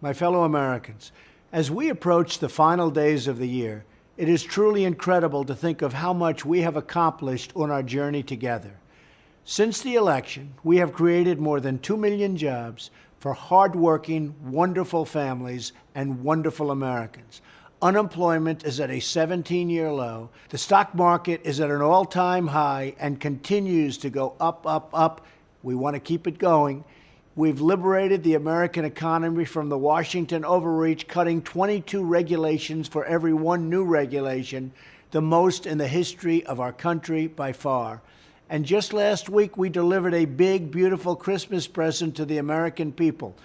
My fellow Americans, as we approach the final days of the year, it is truly incredible to think of how much we have accomplished on our journey together. Since the election, we have created more than 2 million jobs for hardworking, wonderful families and wonderful Americans. Unemployment is at a 17 year low. The stock market is at an all time high and continues to go up, up, up. We want to keep it going. We've liberated the American economy from the Washington overreach, cutting 22 regulations for every one new regulation, the most in the history of our country by far. And just last week, we delivered a big, beautiful Christmas present to the American people.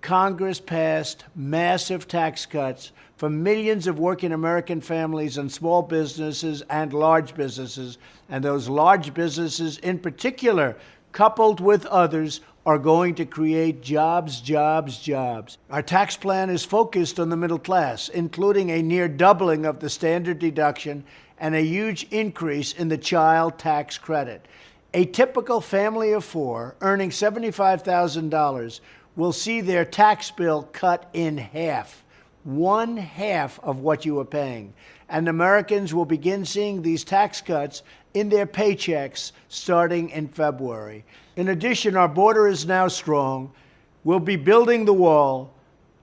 Congress passed massive tax cuts for millions of working American families and small businesses and large businesses. And those large businesses, in particular, coupled with others, are going to create jobs, jobs, jobs. Our tax plan is focused on the middle class, including a near doubling of the standard deduction and a huge increase in the child tax credit. A typical family of four earning $75,000 will see their tax bill cut in half, one half of what you are paying. And Americans will begin seeing these tax cuts in their paychecks starting in February. In addition, our border is now strong. We'll be building the wall.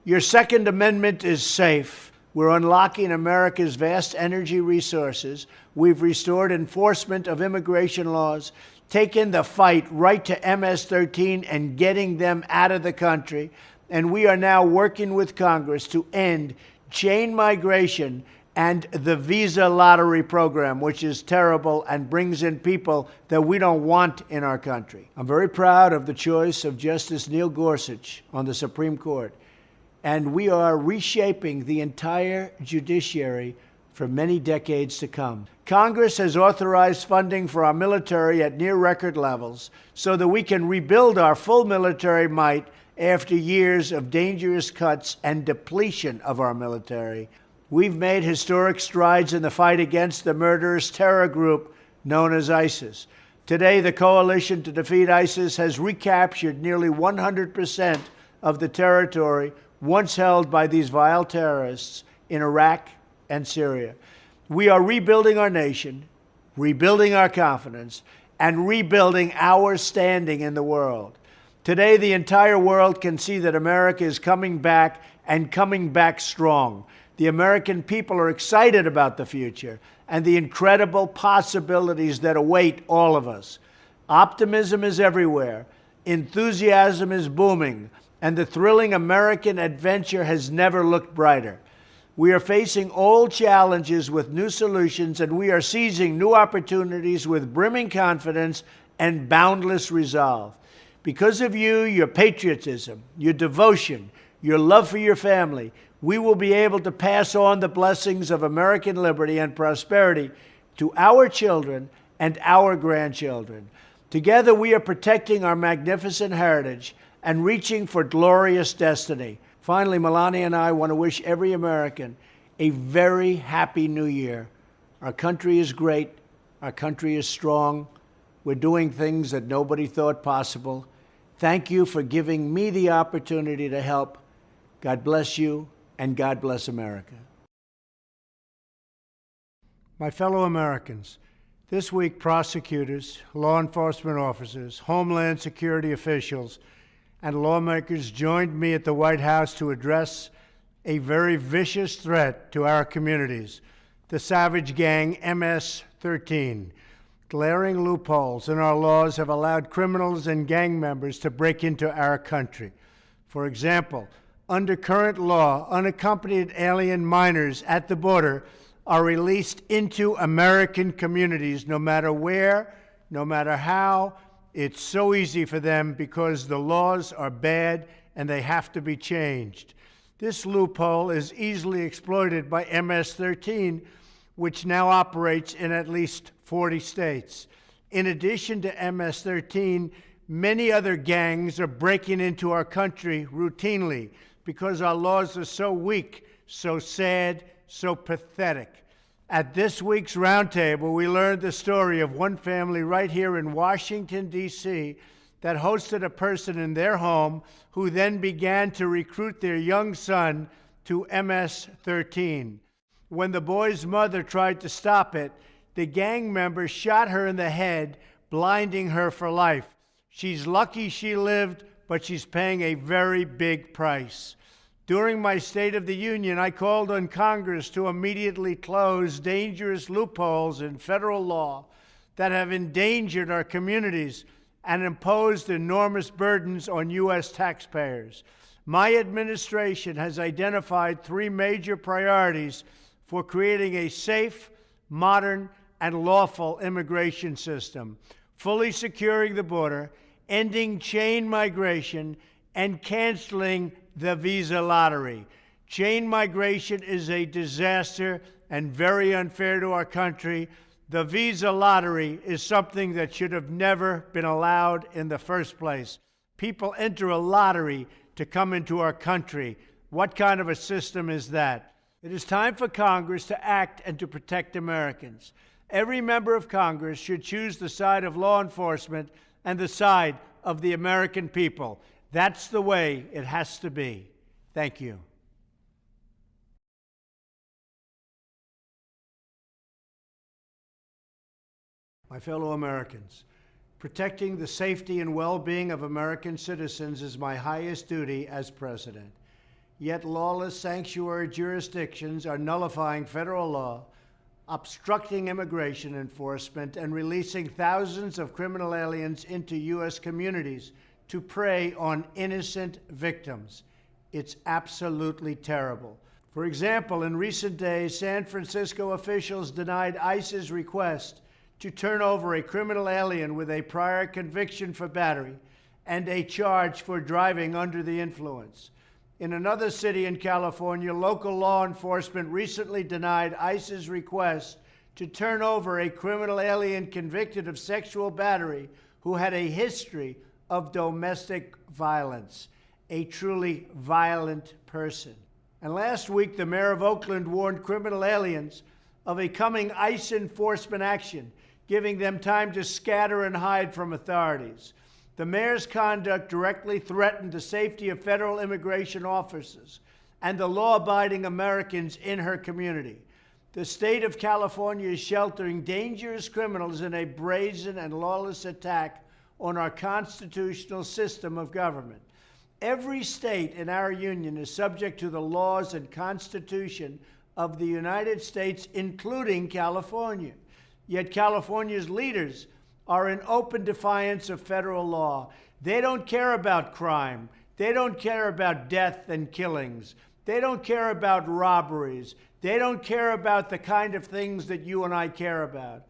Your Second Amendment is safe. We're unlocking America's vast energy resources. We've restored enforcement of immigration laws, taken the fight right to MS 13 and getting them out of the country. And we are now working with Congress to end chain migration and the visa lottery program, which is terrible and brings in people that we don't want in our country. I'm very proud of the choice of Justice Neil Gorsuch on the Supreme Court, and we are reshaping the entire judiciary for many decades to come. Congress has authorized funding for our military at near record levels so that we can rebuild our full military might after years of dangerous cuts and depletion of our military. We've made historic strides in the fight against the murderous terror group known as ISIS. Today, the coalition to defeat ISIS has recaptured nearly 100% of the territory once held by these vile terrorists in Iraq and Syria. We are rebuilding our nation, rebuilding our confidence, and rebuilding our standing in the world. Today, the entire world can see that America is coming back and coming back strong. The American people are excited about the future and the incredible possibilities that await all of us. Optimism is everywhere, enthusiasm is booming, and the thrilling American adventure has never looked brighter. We are facing old challenges with new solutions, and we are seizing new opportunities with brimming confidence and boundless resolve. Because of you, your patriotism, your devotion, your love for your family, we will be able to pass on the blessings of American liberty and prosperity to our children and our grandchildren. Together, we are protecting our magnificent heritage and reaching for glorious destiny. Finally, Melania and I want to wish every American a very happy new year. Our country is great. Our country is strong. We're doing things that nobody thought possible. Thank you for giving me the opportunity to help. God bless you and God bless America. My fellow Americans, this week prosecutors, law enforcement officers, Homeland Security officials, and lawmakers joined me at the White House to address a very vicious threat to our communities the savage gang MS 13. Glaring loopholes in our laws have allowed criminals and gang members to break into our country. For example, under current law, unaccompanied alien minors at the border are released into American communities no matter where, no matter how. It's so easy for them because the laws are bad and they have to be changed. This loophole is easily exploited by MS 13, which now operates in at least 40 states. In addition to MS 13, many other gangs are breaking into our country routinely because our laws are so weak, so sad, so pathetic. At this week's roundtable, we learned the story of one family right here in Washington, D.C., that hosted a person in their home who then began to recruit their young son to MS 13. When the boy's mother tried to stop it, the gang member shot her in the head, blinding her for life. She's lucky she lived, but she's paying a very big price. During my State of the Union, I called on Congress to immediately close dangerous loopholes in federal law that have endangered our communities and imposed enormous burdens on U.S. taxpayers. My administration has identified three major priorities for creating a safe, modern, and lawful immigration system, fully securing the border, ending chain migration, and canceling the visa lottery. Chain migration is a disaster and very unfair to our country. The visa lottery is something that should have never been allowed in the first place. People enter a lottery to come into our country. What kind of a system is that? It is time for Congress to act and to protect Americans. Every member of Congress should choose the side of law enforcement and the side of the American people. That's the way it has to be. Thank you. My fellow Americans, Protecting the safety and well being of American citizens is my highest duty as president. Yet lawless sanctuary jurisdictions are nullifying federal law, obstructing immigration enforcement, and releasing thousands of criminal aliens into U.S. communities to prey on innocent victims. It's absolutely terrible. For example, in recent days, San Francisco officials denied ICE's request to turn over a criminal alien with a prior conviction for battery and a charge for driving under the influence. In another city in California, local law enforcement recently denied ICE's request to turn over a criminal alien convicted of sexual battery who had a history of domestic violence, a truly violent person. And last week, the mayor of Oakland warned criminal aliens of a coming ICE enforcement action giving them time to scatter and hide from authorities. The mayor's conduct directly threatened the safety of federal immigration officers and the law abiding Americans in her community. The state of California is sheltering dangerous criminals in a brazen and lawless attack on our constitutional system of government. Every state in our union is subject to the laws and constitution of the United States, including California. Yet California's leaders are in open defiance of federal law. They don't care about crime. They don't care about death and killings. They don't care about robberies. They don't care about the kind of things that you and I care about.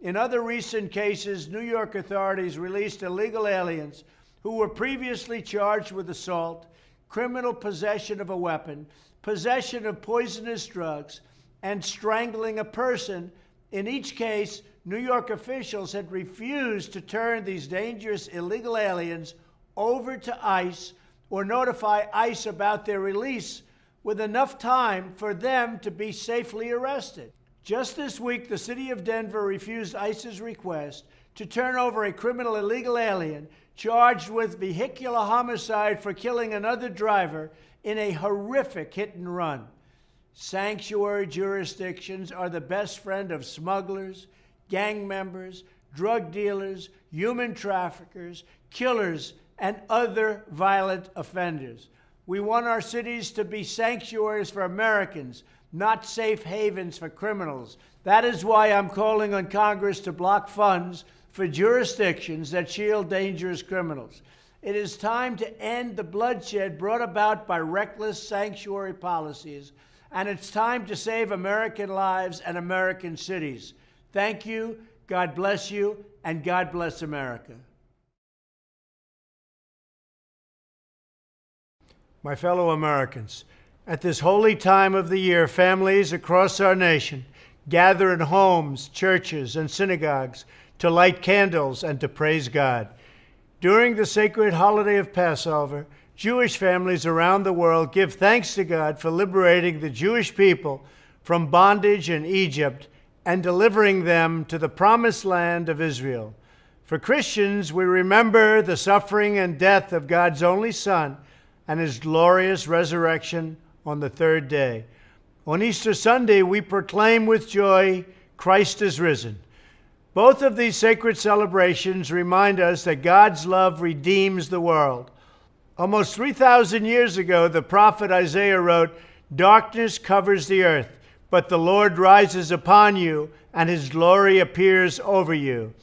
In other recent cases, New York authorities released illegal aliens who were previously charged with assault, criminal possession of a weapon, possession of poisonous drugs, and strangling a person in each case, New York officials had refused to turn these dangerous illegal aliens over to ICE or notify ICE about their release with enough time for them to be safely arrested. Just this week, the city of Denver refused ICE's request to turn over a criminal illegal alien charged with vehicular homicide for killing another driver in a horrific hit and run. Sanctuary jurisdictions are the best friend of smugglers, gang members, drug dealers, human traffickers, killers, and other violent offenders. We want our cities to be sanctuaries for Americans, not safe havens for criminals. That is why I'm calling on Congress to block funds for jurisdictions that shield dangerous criminals. It is time to end the bloodshed brought about by reckless sanctuary policies and it's time to save American lives and American cities. Thank you, God bless you, and God bless America. My fellow Americans, at this holy time of the year, families across our nation gather in homes, churches, and synagogues to light candles and to praise God. During the sacred holiday of Passover, Jewish families around the world give thanks to God for liberating the Jewish people from bondage in Egypt and delivering them to the promised land of Israel. For Christians, we remember the suffering and death of God's only Son and his glorious resurrection on the third day. On Easter Sunday, we proclaim with joy, Christ is risen. Both of these sacred celebrations remind us that God's love redeems the world. Almost 3,000 years ago, the prophet Isaiah wrote, Darkness covers the earth, but the Lord rises upon you, and his glory appears over you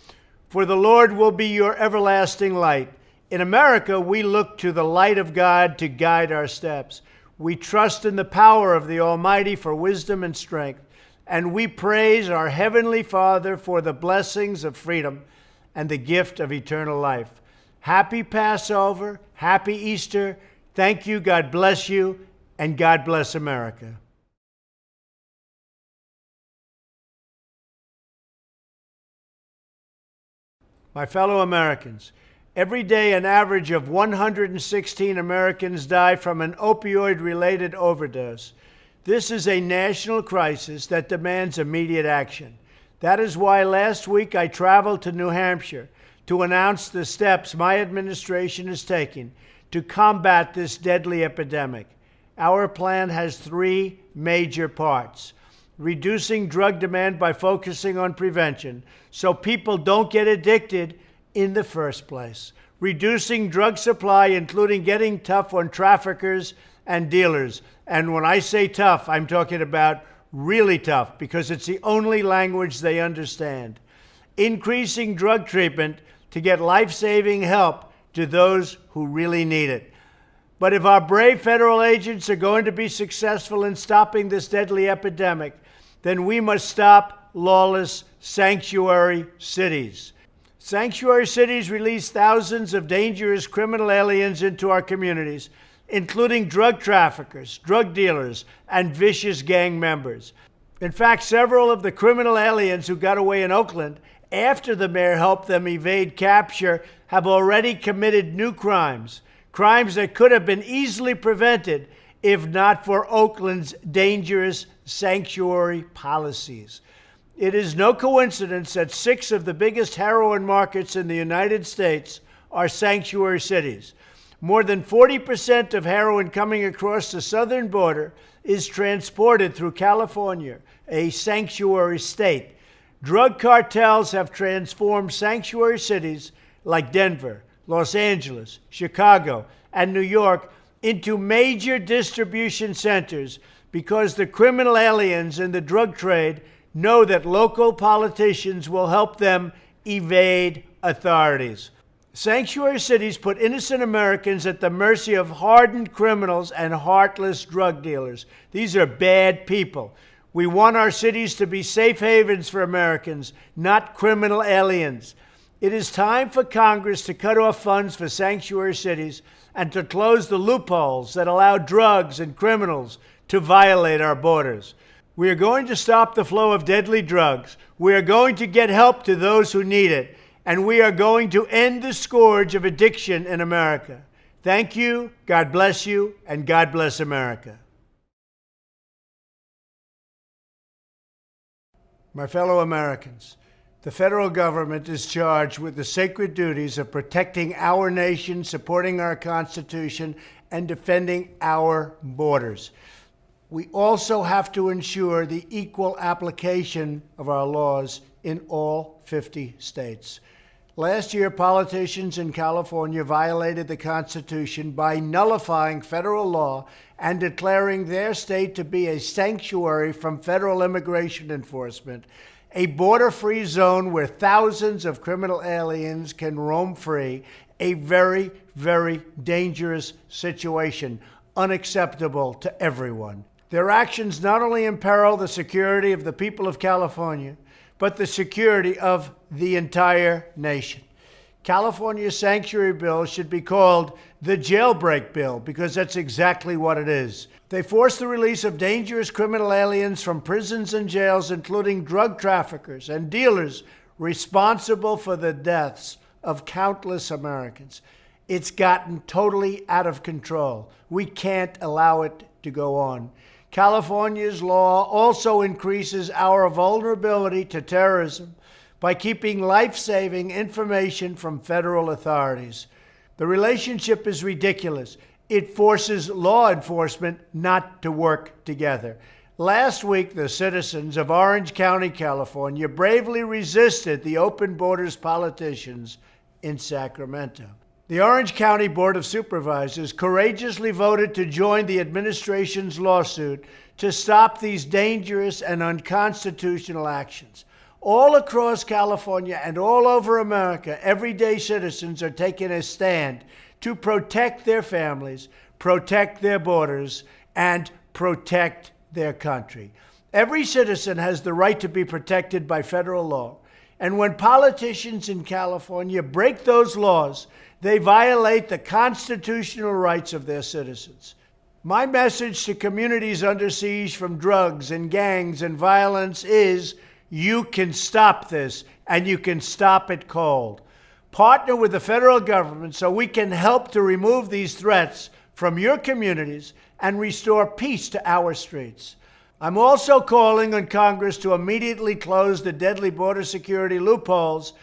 for the Lord will be your everlasting light. In America, we look to the light of God to guide our steps. We trust in the power of the Almighty for wisdom and strength, and we praise our Heavenly Father for the blessings of freedom and the gift of eternal life. Happy Passover, happy Easter. Thank you, God bless you, and God bless America. My fellow Americans, every day an average of 116 Americans die from an opioid related overdose. This is a national crisis that demands immediate action. That is why last week I traveled to New Hampshire to announce the steps my administration is taking to combat this deadly epidemic. Our plan has three major parts reducing drug demand by focusing on prevention so people don't get addicted in the first place, reducing drug supply, including getting tough on traffickers and dealers. And when I say tough, I'm talking about really tough because it's the only language they understand. Increasing drug treatment to get life saving help to those who really need it. But if our brave federal agents are going to be successful in stopping this deadly epidemic, then we must stop lawless sanctuary cities. Sanctuary cities release thousands of dangerous criminal aliens into our communities, including drug traffickers, drug dealers, and vicious gang members. In fact, several of the criminal aliens who got away in Oakland after the mayor helped them evade capture have already committed new crimes, crimes that could have been easily prevented if not for Oakland's dangerous sanctuary policies. It is no coincidence that six of the biggest heroin markets in the United States are sanctuary cities. More than 40% of heroin coming across the southern border is transported through California, a sanctuary state. Drug cartels have transformed sanctuary cities like Denver, Los Angeles, Chicago, and New York into major distribution centers because the criminal aliens in the drug trade know that local politicians will help them evade authorities. Sanctuary cities put innocent Americans at the mercy of hardened criminals and heartless drug dealers. These are bad people. We want our cities to be safe havens for Americans, not criminal aliens. It is time for Congress to cut off funds for sanctuary cities and to close the loopholes that allow drugs and criminals to violate our borders. We are going to stop the flow of deadly drugs. We are going to get help to those who need it. And we are going to end the scourge of addiction in America. Thank you, God bless you, and God bless America. My fellow Americans, the federal government is charged with the sacred duties of protecting our nation, supporting our Constitution, and defending our borders. We also have to ensure the equal application of our laws in all 50 states. Last year, politicians in California violated the Constitution by nullifying federal law and declaring their state to be a sanctuary from federal immigration enforcement a border free zone where thousands of criminal aliens can roam free, a very, very dangerous situation, unacceptable to everyone. Their actions not only imperil the security of the people of California, but the security of the entire nation. California's sanctuary bill should be called the jailbreak bill because that's exactly what it is. They force the release of dangerous criminal aliens from prisons and jails, including drug traffickers and dealers responsible for the deaths of countless Americans. It's gotten totally out of control. We can't allow it to go on. California's law also increases our vulnerability to terrorism by keeping life saving information from federal authorities. The relationship is ridiculous. It forces law enforcement not to work together. Last week, the citizens of Orange County, California, bravely resisted the open borders politicians in Sacramento. The Orange County Board of Supervisors courageously voted to join the administration's lawsuit to stop these dangerous and unconstitutional actions. All across California and all over America, everyday citizens are taking a stand to protect their families, protect their borders, and protect their country. Every citizen has the right to be protected by federal law. And when politicians in California break those laws, they violate the constitutional rights of their citizens. My message to communities under siege from drugs and gangs and violence is you can stop this and you can stop it cold. Partner with the federal government so we can help to remove these threats from your communities and restore peace to our streets. I'm also calling on Congress to immediately close the deadly border security loopholes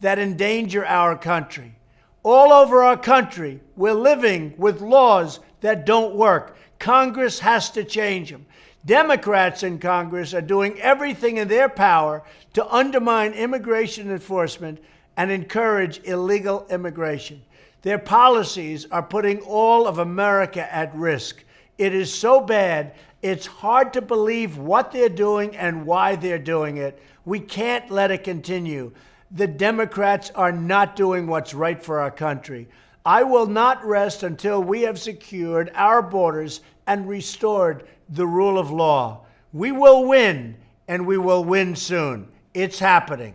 that endanger our country. All over our country, we're living with laws that don't work. Congress has to change them. Democrats in Congress are doing everything in their power to undermine immigration enforcement and encourage illegal immigration. Their policies are putting all of America at risk. It is so bad, it's hard to believe what they're doing and why they're doing it. We can't let it continue. The Democrats are not doing what's right for our country. I will not rest until we have secured our borders and restored the rule of law. We will win, and we will win soon. It's happening.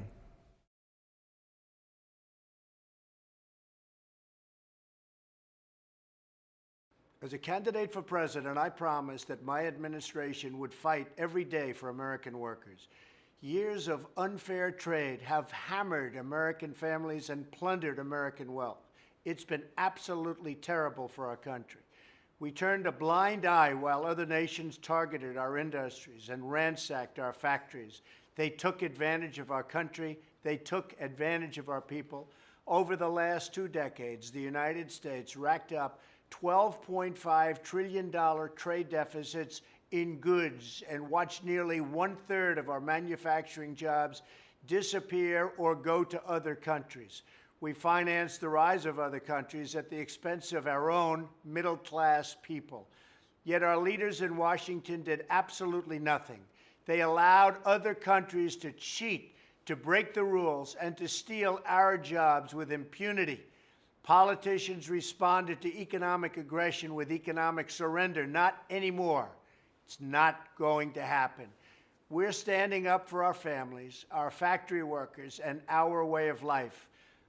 As a candidate for president, I promised that my administration would fight every day for American workers. Years of unfair trade have hammered American families and plundered American wealth. It's been absolutely terrible for our country. We turned a blind eye while other nations targeted our industries and ransacked our factories. They took advantage of our country. They took advantage of our people. Over the last two decades, the United States racked up $12.5 trillion trade deficits in goods and watched nearly one third of our manufacturing jobs disappear or go to other countries. We financed the rise of other countries at the expense of our own middle class people. Yet our leaders in Washington did absolutely nothing. They allowed other countries to cheat, to break the rules, and to steal our jobs with impunity. Politicians responded to economic aggression with economic surrender. Not anymore. It's not going to happen. We're standing up for our families, our factory workers, and our way of life.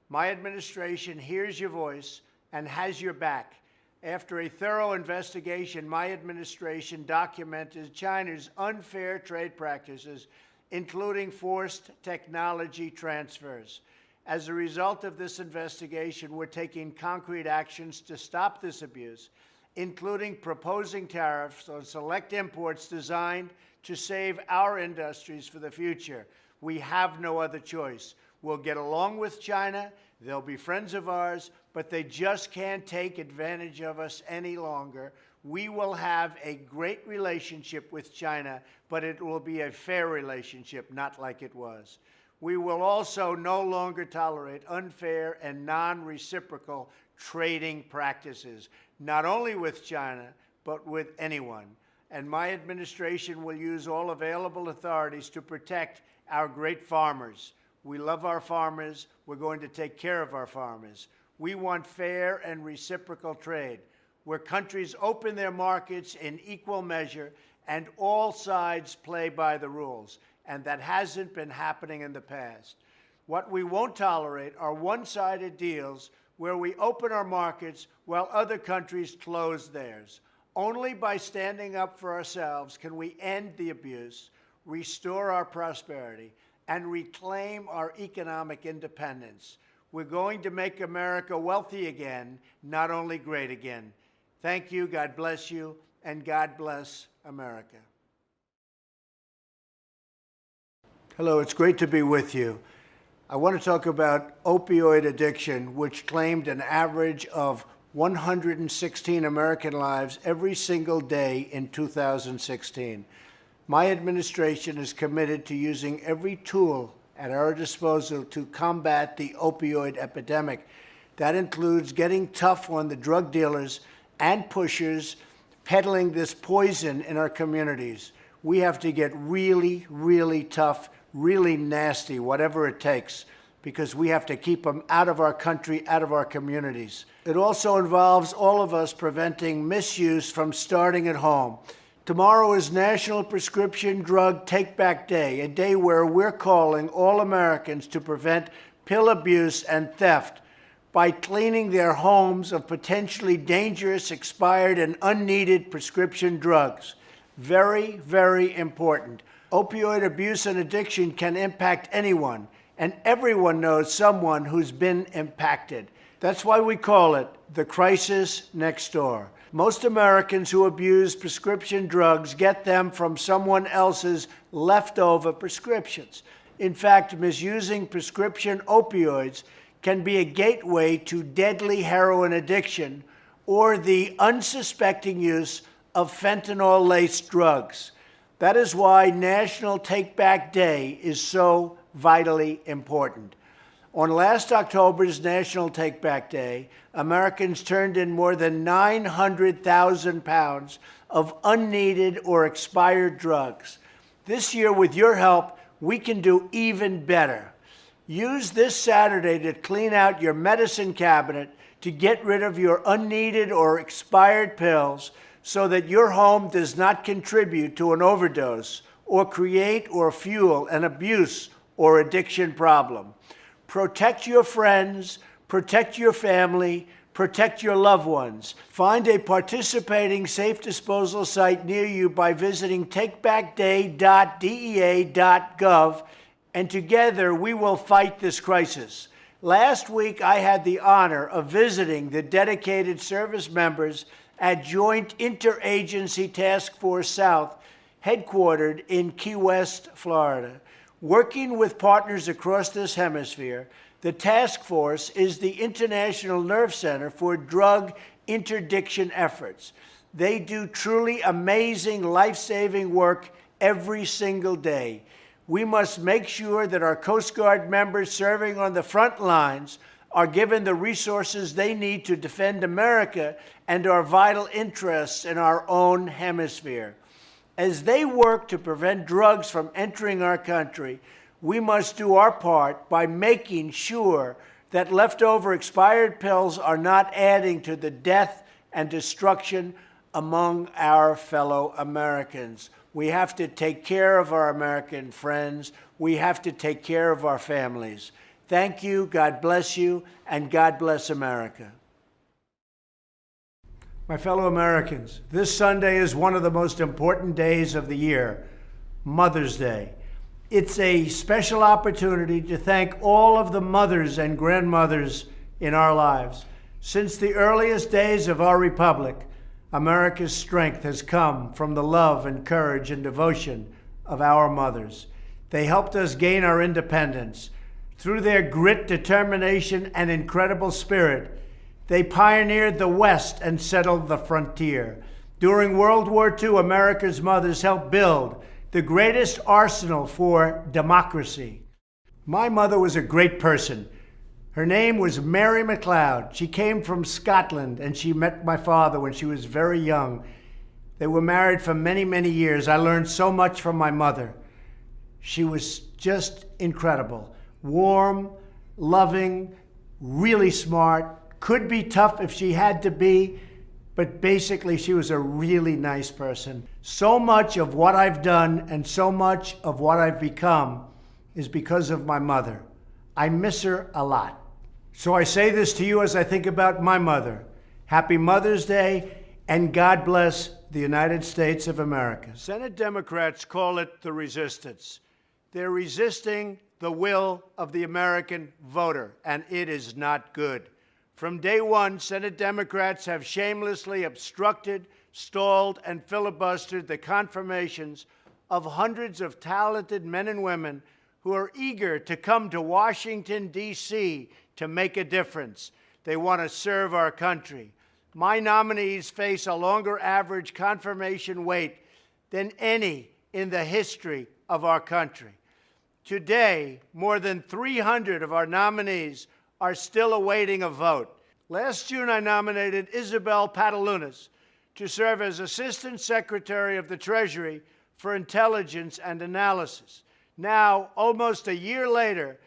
My administration hears your voice and has your back. After a thorough investigation, my administration documented China's unfair trade practices, including forced technology transfers. As a result of this investigation, we're taking concrete actions to stop this abuse, including proposing tariffs on select imports designed to save our industries for the future. We have no other choice. We'll get along with China. They'll be friends of ours, but they just can't take advantage of us any longer. We will have a great relationship with China, but it will be a fair relationship, not like it was. We will also no longer tolerate unfair and non-reciprocal trading practices, not only with China, but with anyone. And my administration will use all available authorities to protect our great farmers. We love our farmers. We're going to take care of our farmers. We want fair and reciprocal trade, where countries open their markets in equal measure and all sides play by the rules and that hasn't been happening in the past. What we won't tolerate are one-sided deals where we open our markets while other countries close theirs. Only by standing up for ourselves can we end the abuse, restore our prosperity, and reclaim our economic independence. We're going to make America wealthy again, not only great again. Thank you, God bless you, and God bless America. Hello, it's great to be with you. I want to talk about opioid addiction, which claimed an average of 116 American lives every single day in 2016. My administration is committed to using every tool at our disposal to combat the opioid epidemic. That includes getting tough on the drug dealers and pushers peddling this poison in our communities. We have to get really, really tough really nasty, whatever it takes, because we have to keep them out of our country, out of our communities. It also involves all of us preventing misuse from starting at home. Tomorrow is National Prescription Drug Take Back Day, a day where we're calling all Americans to prevent pill abuse and theft by cleaning their homes of potentially dangerous, expired, and unneeded prescription drugs. Very, very important. Opioid abuse and addiction can impact anyone, and everyone knows someone who's been impacted. That's why we call it the crisis next door. Most Americans who abuse prescription drugs get them from someone else's leftover prescriptions. In fact, misusing prescription opioids can be a gateway to deadly heroin addiction or the unsuspecting use of fentanyl laced drugs. That is why National Take Back Day is so vitally important. On last October's National Take Back Day, Americans turned in more than 900,000 pounds of unneeded or expired drugs. This year, with your help, we can do even better. Use this Saturday to clean out your medicine cabinet to get rid of your unneeded or expired pills so that your home does not contribute to an overdose or create or fuel an abuse or addiction problem. Protect your friends, protect your family, protect your loved ones. Find a participating safe disposal site near you by visiting takebackday.dea.gov, and together we will fight this crisis. Last week, I had the honor of visiting the dedicated service members at Joint Interagency Task Force South, headquartered in Key West, Florida. Working with partners across this hemisphere, the task force is the International Nerve Center for drug interdiction efforts. They do truly amazing, life saving work every single day. We must make sure that our Coast Guard members serving on the front lines are given the resources they need to defend America and our vital interests in our own hemisphere. As they work to prevent drugs from entering our country, we must do our part by making sure that leftover expired pills are not adding to the death and destruction among our fellow Americans. We have to take care of our American friends. We have to take care of our families. Thank you, God bless you, and God bless America. My fellow Americans, this Sunday is one of the most important days of the year, Mother's Day. It's a special opportunity to thank all of the mothers and grandmothers in our lives. Since the earliest days of our republic, America's strength has come from the love and courage and devotion of our mothers. They helped us gain our independence through their grit, determination, and incredible spirit, they pioneered the West and settled the frontier. During World War II, America's mothers helped build the greatest arsenal for democracy. My mother was a great person. Her name was Mary McLeod. She came from Scotland and she met my father when she was very young. They were married for many, many years. I learned so much from my mother. She was just incredible warm, loving, really smart, could be tough if she had to be, but basically she was a really nice person. So much of what I've done and so much of what I've become is because of my mother. I miss her a lot. So I say this to you as I think about my mother. Happy Mother's Day and God bless the United States of America. Senate Democrats call it the resistance. They're resisting the will of the American voter, and it is not good. From day one, Senate Democrats have shamelessly obstructed, stalled, and filibustered the confirmations of hundreds of talented men and women who are eager to come to Washington, D.C. to make a difference. They want to serve our country. My nominees face a longer average confirmation wait than any in the history of our country. Today, more than 300 of our nominees are still awaiting a vote. Last June, I nominated Isabel Patelunas to serve as Assistant Secretary of the Treasury for Intelligence and Analysis. Now, almost a year later,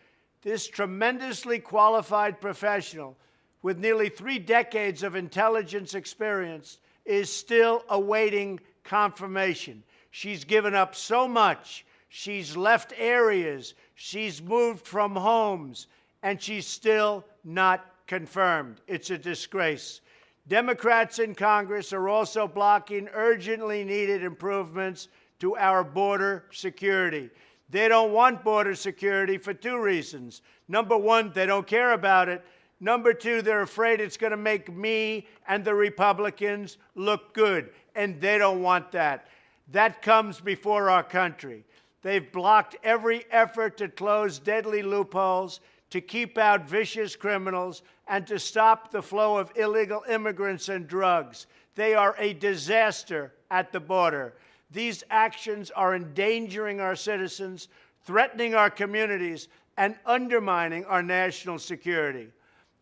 this tremendously qualified professional with nearly three decades of intelligence experience is still awaiting confirmation. She's given up so much She's left areas. She's moved from homes. And she's still not confirmed. It's a disgrace. Democrats in Congress are also blocking urgently needed improvements to our border security. They don't want border security for two reasons. Number one, they don't care about it. Number two, they're afraid it's going to make me and the Republicans look good, and they don't want that. That comes before our country. They've blocked every effort to close deadly loopholes, to keep out vicious criminals, and to stop the flow of illegal immigrants and drugs. They are a disaster at the border. These actions are endangering our citizens, threatening our communities, and undermining our national security.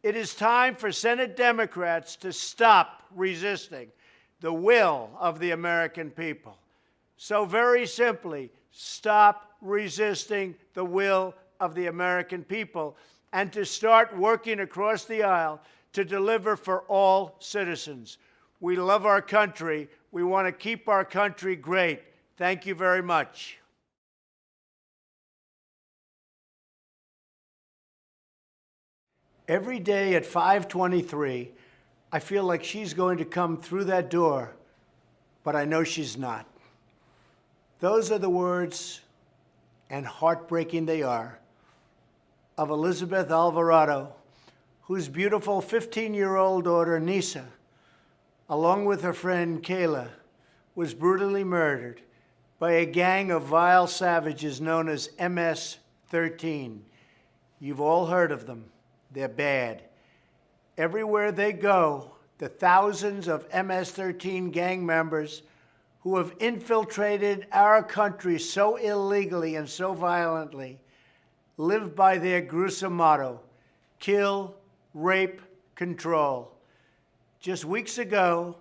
It is time for Senate Democrats to stop resisting the will of the American people. So, very simply, stop resisting the will of the American people and to start working across the aisle to deliver for all citizens. We love our country. We want to keep our country great. Thank you very much. Every day at 523, I feel like she's going to come through that door, but I know she's not. Those are the words, and heartbreaking they are, of Elizabeth Alvarado, whose beautiful 15-year-old daughter, Nisa, along with her friend Kayla, was brutally murdered by a gang of vile savages known as MS-13. You've all heard of them. They're bad. Everywhere they go, the thousands of MS-13 gang members who have infiltrated our country so illegally and so violently live by their gruesome motto kill, rape, control. Just weeks ago,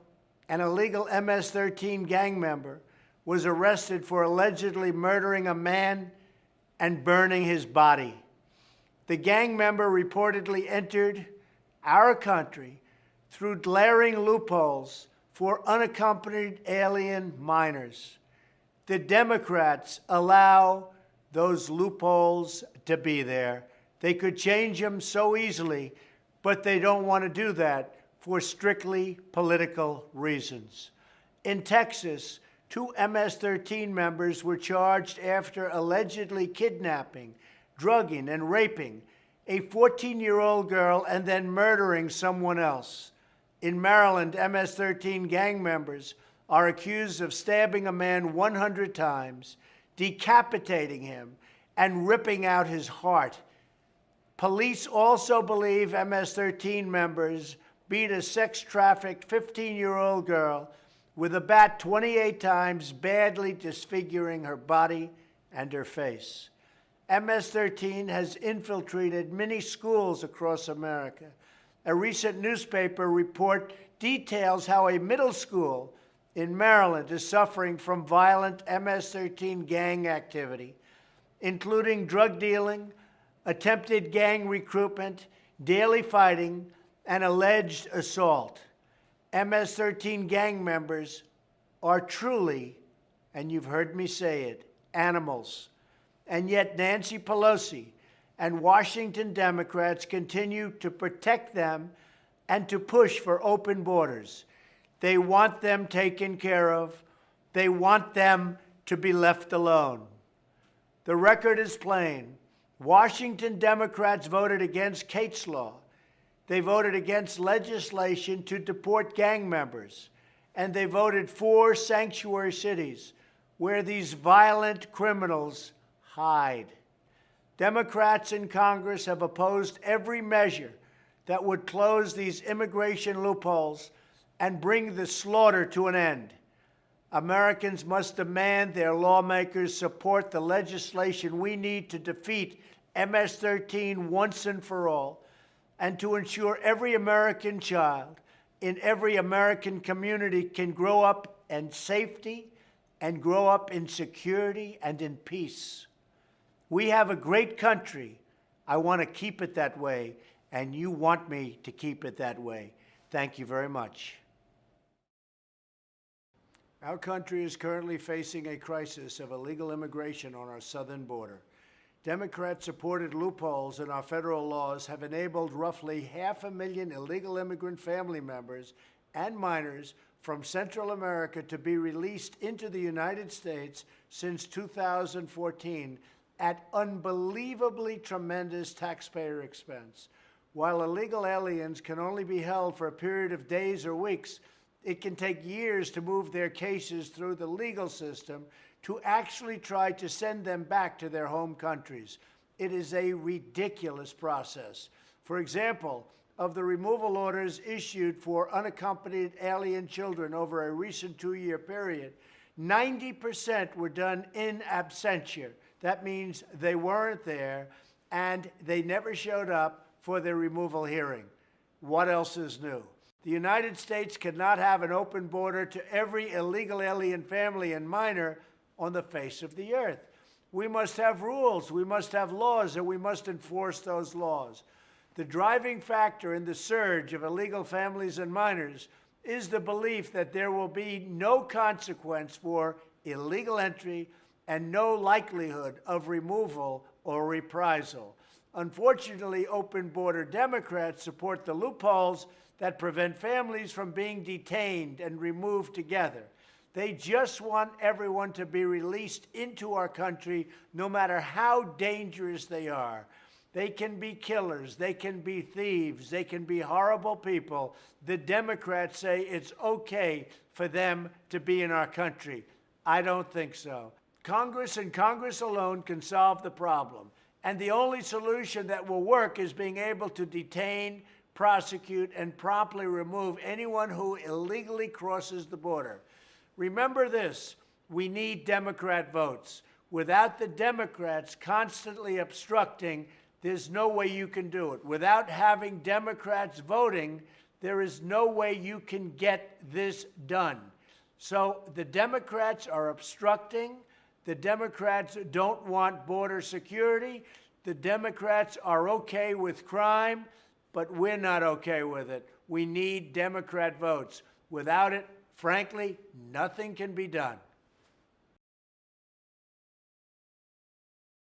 an illegal MS 13 gang member was arrested for allegedly murdering a man and burning his body. The gang member reportedly entered our country through glaring loopholes for unaccompanied alien minors. The Democrats allow those loopholes to be there. They could change them so easily, but they don't want to do that for strictly political reasons. In Texas, two MS-13 members were charged after allegedly kidnapping, drugging, and raping a 14-year-old girl and then murdering someone else. In Maryland, MS-13 gang members are accused of stabbing a man 100 times, decapitating him, and ripping out his heart. Police also believe MS-13 members beat a sex-trafficked 15-year-old girl with a bat 28 times, badly disfiguring her body and her face. MS-13 has infiltrated many schools across America, a recent newspaper report details how a middle school in Maryland is suffering from violent MS-13 gang activity, including drug dealing, attempted gang recruitment, daily fighting, and alleged assault. MS-13 gang members are truly, and you've heard me say it, animals. And yet Nancy Pelosi, and Washington Democrats continue to protect them and to push for open borders. They want them taken care of. They want them to be left alone. The record is plain. Washington Democrats voted against Kate's Law. They voted against legislation to deport gang members. And they voted for sanctuary cities where these violent criminals hide. Democrats in Congress have opposed every measure that would close these immigration loopholes and bring the slaughter to an end. Americans must demand their lawmakers support the legislation we need to defeat MS 13 once and for all, and to ensure every American child in every American community can grow up in safety and grow up in security and in peace. We have a great country. I want to keep it that way, and you want me to keep it that way. Thank you very much. Our country is currently facing a crisis of illegal immigration on our southern border. Democrat supported loopholes in our federal laws have enabled roughly half a million illegal immigrant family members and minors from Central America to be released into the United States since 2014 at unbelievably tremendous taxpayer expense. While illegal aliens can only be held for a period of days or weeks, it can take years to move their cases through the legal system to actually try to send them back to their home countries. It is a ridiculous process. For example, of the removal orders issued for unaccompanied alien children over a recent two year period, 90% were done in absentia. That means they weren't there and they never showed up for their removal hearing. What else is new? The United States cannot have an open border to every illegal alien family and minor on the face of the earth. We must have rules, we must have laws, and we must enforce those laws. The driving factor in the surge of illegal families and minors is the belief that there will be no consequence for illegal entry and no likelihood of removal or reprisal. Unfortunately, open border Democrats support the loopholes that prevent families from being detained and removed together. They just want everyone to be released into our country, no matter how dangerous they are. They can be killers, they can be thieves, they can be horrible people. The Democrats say it's okay for them to be in our country. I don't think so. Congress and Congress alone can solve the problem. And the only solution that will work is being able to detain, prosecute, and promptly remove anyone who illegally crosses the border. Remember this we need Democrat votes. Without the Democrats constantly obstructing, there's no way you can do it. Without having Democrats voting, there is no way you can get this done. So the Democrats are obstructing. The Democrats don't want border security. The Democrats are okay with crime but we're not okay with it. We need Democrat votes. Without it, frankly, nothing can be done.